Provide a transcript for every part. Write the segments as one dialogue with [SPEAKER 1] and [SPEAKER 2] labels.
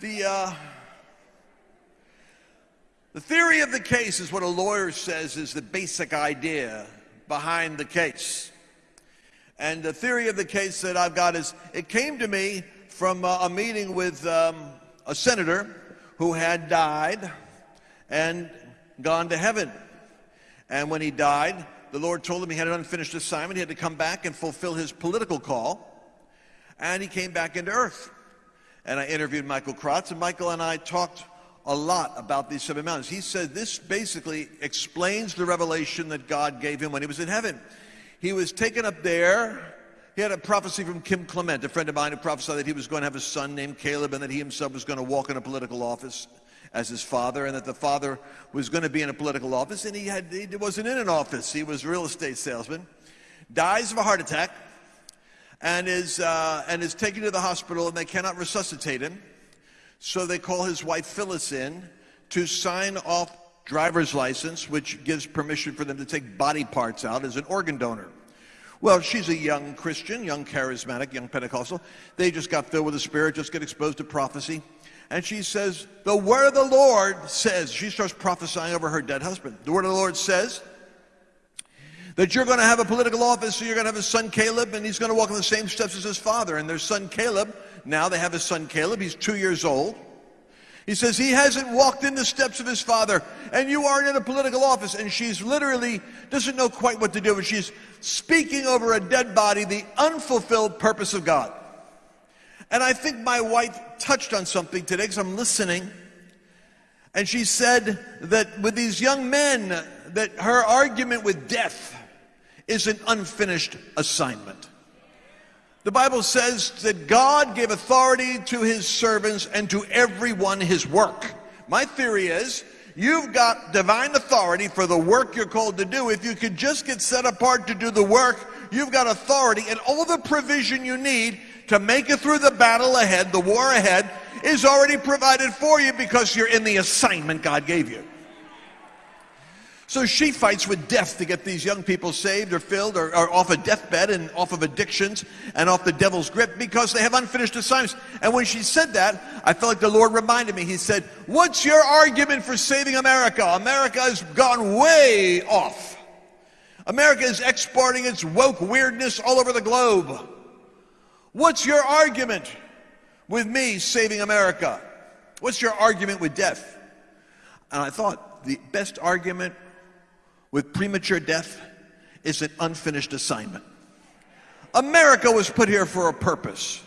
[SPEAKER 1] The, uh, the theory of the case is what a lawyer says is the basic idea behind the case. And the theory of the case that I've got is it came to me from uh, a meeting with um, a senator who had died and gone to heaven. And when he died, the Lord told him he had an unfinished assignment. He had to come back and fulfill his political call. And he came back into earth. And I interviewed Michael Kratz, and Michael and I talked a lot about these seven mountains. He said this basically explains the revelation that God gave him when he was in heaven. He was taken up there. He had a prophecy from Kim Clement, a friend of mine who prophesied that he was going to have a son named Caleb and that he himself was going to walk in a political office as his father and that the father was going to be in a political office and he, had, he wasn't in an office. He was a real estate salesman. Dies of a heart attack and is, uh, and is taken to the hospital and they cannot resuscitate him. So they call his wife Phyllis in to sign off driver's license, which gives permission for them to take body parts out as an organ donor. Well, she's a young Christian, young charismatic, young Pentecostal. They just got filled with the Spirit, just get exposed to prophecy. And she says, The word of the Lord says, she starts prophesying over her dead husband. The word of the Lord says that you're going to have a political office, so you're going to have a son Caleb, and he's going to walk in the same steps as his father. And their son Caleb, now they have his son Caleb, he's two years old. He says he hasn't walked in the steps of his father, and you aren't in a political office. And she's literally doesn't know quite what to do, but she's speaking over a dead body the unfulfilled purpose of God. And I think my wife touched on something today because I'm listening. And she said that with these young men, that her argument with death is an unfinished assignment. The Bible says that God gave authority to his servants and to everyone his work. My theory is you've got divine authority for the work you're called to do. If you could just get set apart to do the work, you've got authority and all the provision you need to make it through the battle ahead, the war ahead, is already provided for you because you're in the assignment God gave you. So she fights with death to get these young people saved or filled or, or, off a deathbed and off of addictions and off the devil's grip because they have unfinished assignments. And when she said that, I felt like the Lord reminded me. He said, What's your argument for saving America? America has gone way off. America is exporting its woke weirdness all over the globe. What's your argument with me saving America? What's your argument with death? And I thought the best argument with premature death is an unfinished assignment. America was put here for a purpose.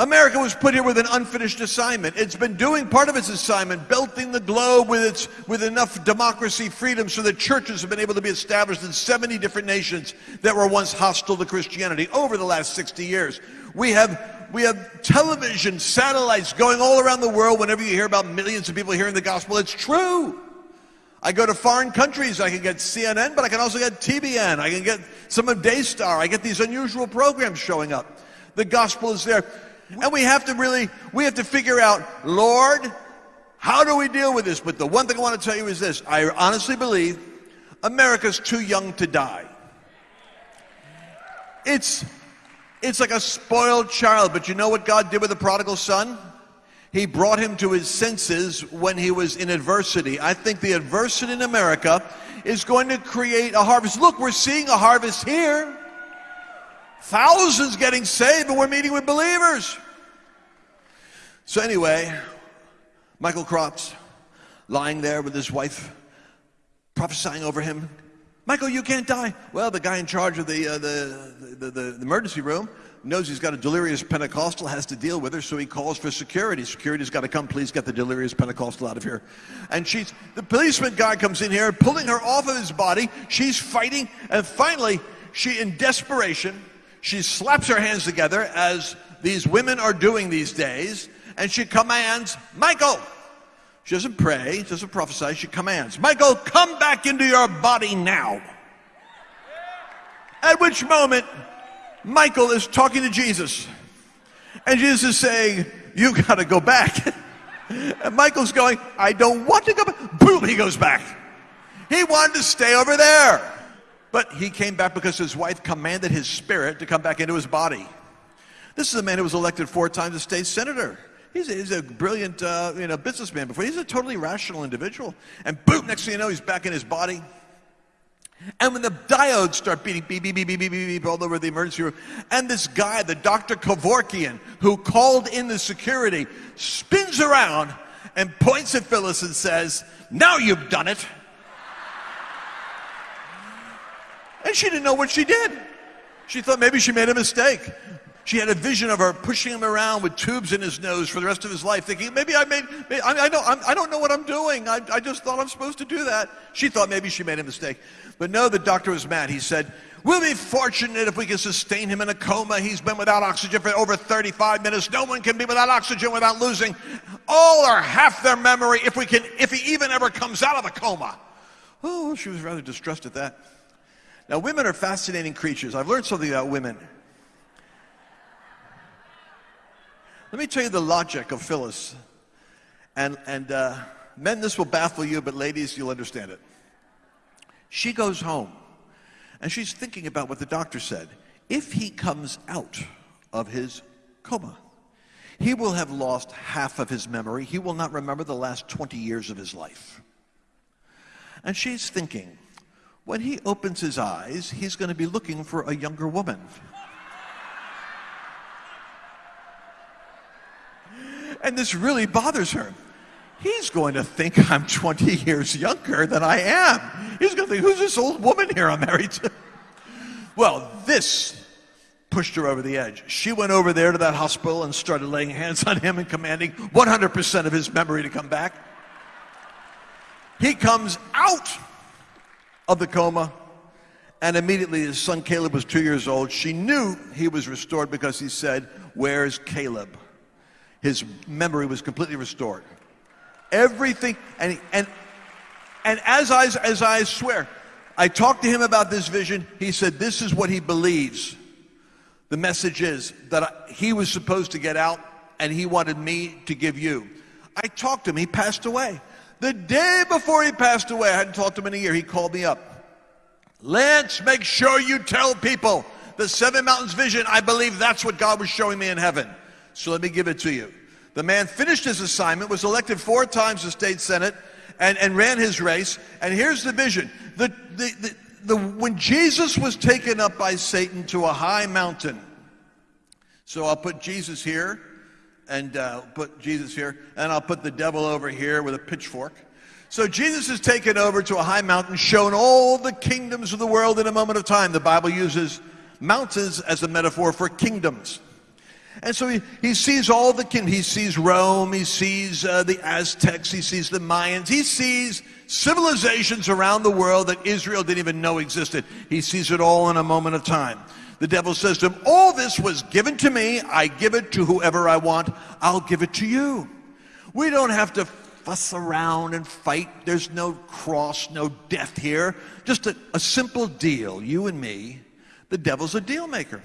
[SPEAKER 1] America was put here with an unfinished assignment. It's been doing part of its assignment, belting the globe with its with enough democracy, freedom, so that churches have been able to be established in 70 different nations that were once hostile to Christianity over the last 60 years. We have we have television, satellites going all around the world. Whenever you hear about millions of people hearing the gospel, it's true. I go to foreign countries, I can get CNN, but I can also get TBN. I can get some of Daystar. I get these unusual programs showing up. The gospel is there. And we have to really, we have to figure out, Lord, how do we deal with this? But the one thing I want to tell you is this. I honestly believe America's too young to die. It's, it's like a spoiled child, but you know what God did with the prodigal son? He brought him to his senses when he was in adversity. I think the adversity in America is going to create a harvest. Look, we're seeing a harvest here. Thousands getting saved, and we're meeting with believers. So, anyway, Michael Kratz lying there with his wife, prophesying over him. Michael, you can't die. Well, the guy in charge of the, uh, the, the, the, the emergency room knows he's got a delirious Pentecostal, has to deal with her, so he calls for security. Security's got to come, please get the delirious Pentecostal out of here. And she's, the policeman guy comes in here, pulling her off of his body. She's fighting, and finally, she, in desperation, she slaps her hands together as these women are doing these days, and she commands, Michael! She doesn't pray, she doesn't prophesy, she commands, Michael, come back into your body now. At which moment, Michael is talking to Jesus. And Jesus is saying, You got to go back. and Michael's going, I don't want to go back. Boom, he goes back. He wanted to stay over there. But he came back because his wife commanded his spirit to come back into his body. This is a man who was elected four times a state senator. He's a, he's a brilliant uh, you know, businessman before. He's a totally rational individual. And boom, next thing you know, he's back in his body. And when the diodes start beating beep, beep, beep, beep, beep, beep, beep all over the emergency room, and this guy, the Dr. Kevorkian, who called in the security, spins around and points at Phyllis and says, Now you've done it. And she didn't know what she did. She thought maybe she made a mistake. She had a vision of her pushing him around with tubes in his nose for the rest of his life, thinking, maybe I made, maybe, I, I, know, I'm, I do not know what I'm doing. I, I just thought I'm supposed to do that. She thought maybe she made a mistake. But no, the doctor was mad. He said, We'll be fortunate if we can sustain him in a coma. He's been without oxygen for over 35 minutes. No one can be without oxygen without losing all or half their memory if we can, if he even ever comes out of the coma. Oh, she was rather distressed at that. Now, women are fascinating creatures. I've learned something about women. Let me tell you the logic of Phyllis. And, and uh, men, this will baffle you, but ladies, you'll understand it. She goes home and she's thinking about what the doctor said. If he comes out of his coma, he will have lost half of his memory. He will not remember the last 20 years of his life. And she's thinking, when he opens his eyes, he's going to be looking for a younger woman. And this really bothers her. He's going to think I'm 20 years younger than I am. He's going to think, who's this old woman here I'm married to? Well, this pushed her over the edge. She went over there to that hospital and started laying hands on him and commanding 100% of his memory to come back. He comes out of the coma. And immediately his son Caleb was two years old. She knew he was restored because he said, Where's Caleb? His memory was completely restored. Everything, and, and, and as, I, as I swear, I talked to him about this vision. He said, This is what he believes. The message is that I, he was supposed to get out and he wanted me to give you. I talked to him. He passed away. The day before he passed away, I hadn't talked to him in a year, he called me up. Lance, make sure you tell people the Seven Mountains vision. I believe that's what God was showing me in heaven. So let me give it to you. The man finished his assignment, was elected four times to state senate, and, and ran his race. And here's the vision. The, the, the, the, when Jesus was taken up by Satan to a high mountain, so I'll put Jesus here, and uh, put Jesus here, and I'll put the devil over here with a pitchfork. So Jesus is taken over to a high mountain, shown all the kingdoms of the world in a moment of time. The Bible uses mountains as a metaphor for kingdoms. And so he, he sees all the king. He sees Rome. He sees uh, the Aztecs. He sees the Mayans. He sees civilizations around the world that Israel didn't even know existed. He sees it all in a moment of time. The devil says to him, All this was given to me. I give it to whoever I want. I'll give it to you. We don't have to fuss around and fight. There's no cross, no death here. Just a, a simple deal. You and me. The devil's a deal maker.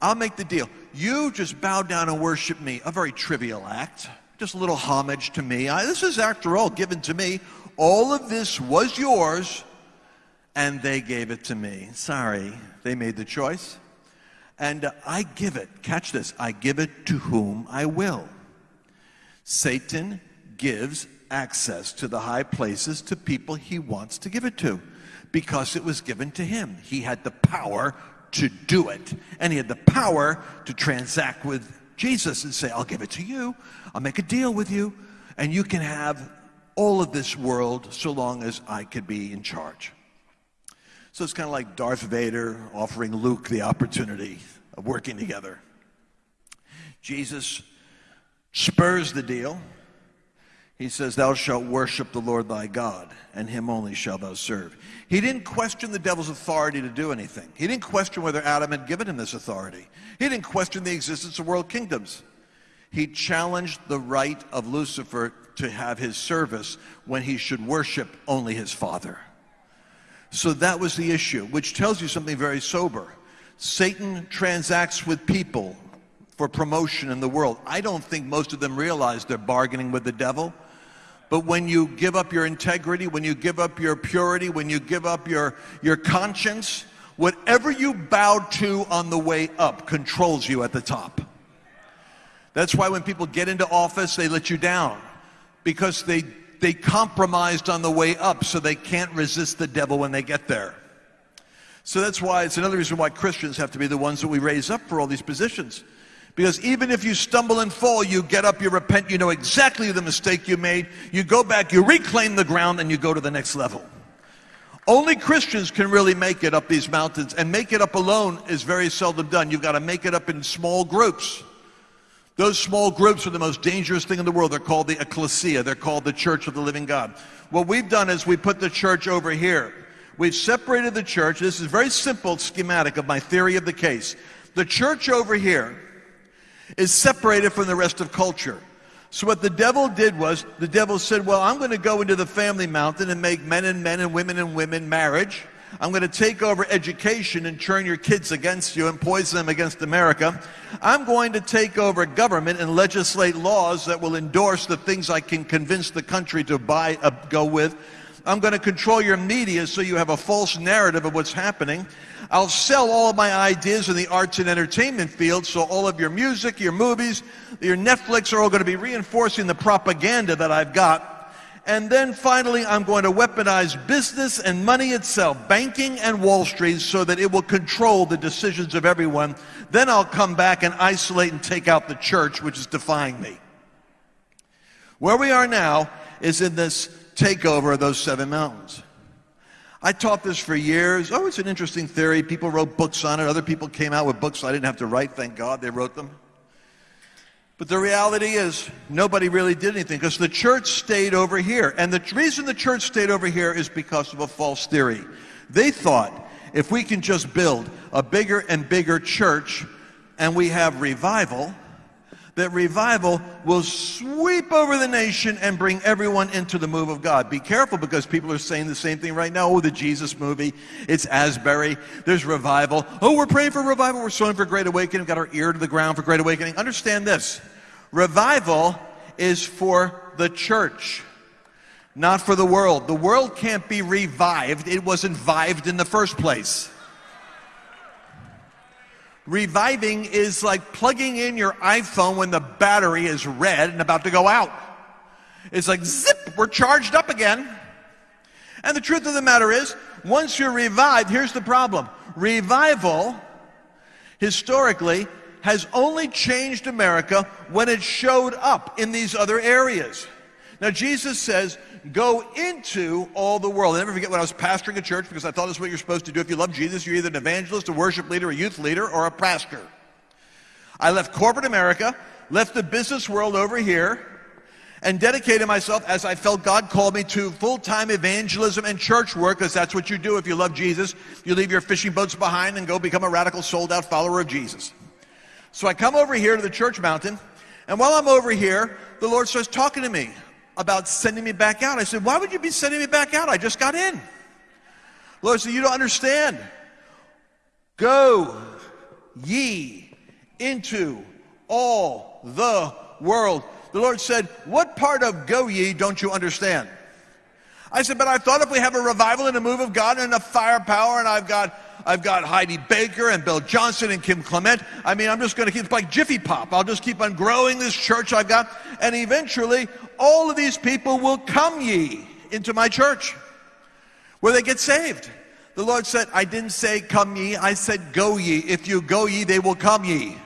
[SPEAKER 1] I'll make the deal. You just bow down and worship me. A very trivial act. Just a little homage to me. I, this is, after all, given to me. All of this was yours, and they gave it to me. Sorry, they made the choice. And uh, I give it, catch this, I give it to whom I will. Satan gives access to the high places to people he wants to give it to because it was given to him. He had the power to do it. And he had the power to transact with Jesus and say, I'll give it to you. I'll make a deal with you. And you can have all of this world so long as I could be in charge. So it's kind of like Darth Vader offering Luke the opportunity of working together. Jesus spurs the deal. He says, Thou shalt worship the Lord thy God, and him only shalt thou serve. He didn't question the devil's authority to do anything. He didn't question whether Adam had given him this authority. He didn't question the existence of world kingdoms. He challenged the right of Lucifer to have his service when he should worship only his Father. So that was the issue, which tells you something very sober. Satan transacts with people for promotion in the world. I don't think most of them realize they're bargaining with the devil. But when you give up your integrity, when you give up your purity, when you give up your, your conscience, whatever you bow to on the way up controls you at the top. That's why when people get into office, they let you down because they, they compromised on the way up so they can't resist the devil when they get there. So that's why it's another reason why Christians have to be the ones that we raise up for all these positions. Because even if you stumble and fall, you get up, you repent, you know exactly the mistake you made, you go back, you reclaim the ground, and you go to the next level. Only Christians can really make it up these mountains, and make it up alone is very seldom done. You've got to make it up in small groups. Those small groups are the most dangerous thing in the world. They're called the ecclesia. They're called the church of the living God. What we've done is we put the church over here. We've separated the church. This is a very simple schematic of my theory of the case. The church over here is separated from the rest of culture. So what the devil did was, the devil said, well, I'm going to go into the family mountain and make men and men and women and women marriage. I'm going to take over education and turn your kids against you and poison them against America. I'm going to take over government and legislate laws that will endorse the things I can convince the country to buy, uh, go with. I'm going to control your media so you have a false narrative of what's happening. I'll sell all of my ideas in the arts and entertainment field so all of your music, your movies, your Netflix are all going to be reinforcing the propaganda that I've got. And then finally, I'm going to weaponize business and money itself, banking and Wall Street, so that it will control the decisions of everyone. Then I'll come back and isolate and take out the church, which is defying me. Where we are now is in this takeover of those seven mountains. I taught this for years. Oh, it's an interesting theory. People wrote books on it. Other people came out with books I didn't have to write. Thank God they wrote them. But the reality is, nobody really did anything because the church stayed over here. And the reason the church stayed over here is because of a false theory. They thought if we can just build a bigger and bigger church and we have revival, that revival will sweep over the nation and bring everyone into the move of God. Be careful because people are saying the same thing right now. Oh, the Jesus movie, it's Asbury, there's revival. Oh, we're praying for revival, we're sowing for great awakening, We've got our ear to the ground for great awakening. Understand this revival is for the church. Not for the world. The world can't be revived. It wasn't vived in the first place. Reviving is like plugging in your iPhone when the battery is red and about to go out. It's like zip, we're charged up again. And the truth of the matter is, once you're revived, here's the problem. Revival, historically, has only changed America when it showed up in these other areas. Now, Jesus says, go into all the world. I never forget when I was pastoring a church because I thought that's what you're supposed to do. If you love Jesus, you're either an evangelist, a worship leader, a youth leader, or a pastor. I left corporate America, left the business world over here, and dedicated myself as I felt God called me to full-time evangelism and church work because that's what you do if you love Jesus. You leave your fishing boats behind and go become a radical sold-out follower of Jesus. So I come over here to the church mountain, and while I'm over here, the Lord starts talking to me about sending me back out. I said, Why would you be sending me back out? I just got in. Lord said, You don't understand. Go ye into all the world. The Lord said, What part of go ye don't you understand? I said, But I thought if we have a revival and a move of God and enough firepower, and I've got I've got Heidi Baker and Bill Johnson and Kim Clement. I mean, I'm just going to keep like Jiffy Pop. I'll just keep on growing this church I've got. And eventually, all of these people will come ye into my church where they get saved. The Lord said, I didn't say come ye, I said go ye. If you go ye, they will come ye.